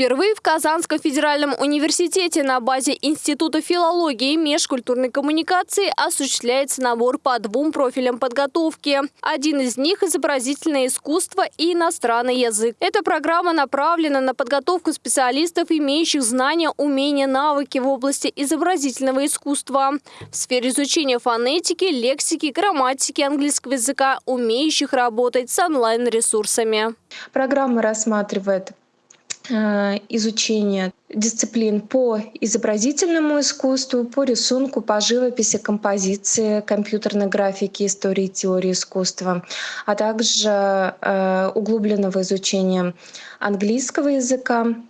Впервые в Казанском федеральном университете на базе Института филологии и межкультурной коммуникации осуществляется набор по двум профилям подготовки. Один из них – изобразительное искусство и иностранный язык. Эта программа направлена на подготовку специалистов, имеющих знания, умения, навыки в области изобразительного искусства. В сфере изучения фонетики, лексики, грамматики английского языка, умеющих работать с онлайн-ресурсами. Программа рассматривает изучение дисциплин по изобразительному искусству, по рисунку, по живописи, композиции, компьютерной графике, истории теории искусства, а также э, углубленного изучения английского языка, Э,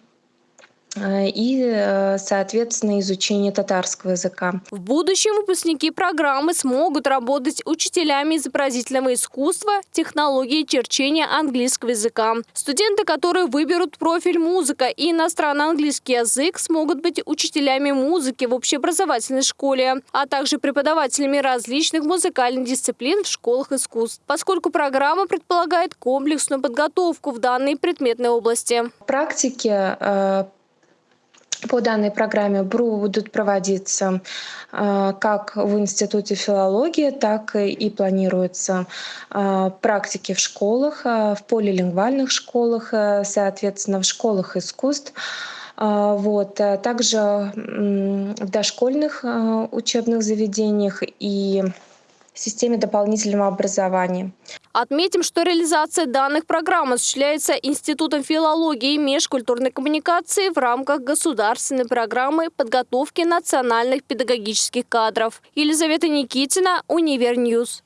и, э, соответственно, изучение татарского языка. В будущем выпускники программы смогут работать учителями изобразительного искусства, технологии черчения английского языка. Студенты, которые выберут профиль музыка и иностранно-английский язык, смогут быть учителями музыки в общеобразовательной школе, а также преподавателями различных музыкальных дисциплин в школах искусств, поскольку программа предполагает комплексную подготовку в данной предметной области. Практики э, по данной программе БРУ будут проводиться э, как в Институте филологии, так и планируются э, практики в школах, э, в полилингвальных школах, соответственно, в школах искусств. Вот. Также в дошкольных учебных заведениях и системе дополнительного образования. Отметим, что реализация данных программ осуществляется Институтом филологии и межкультурной коммуникации в рамках государственной программы подготовки национальных педагогических кадров. Елизавета Никитина, Univer News.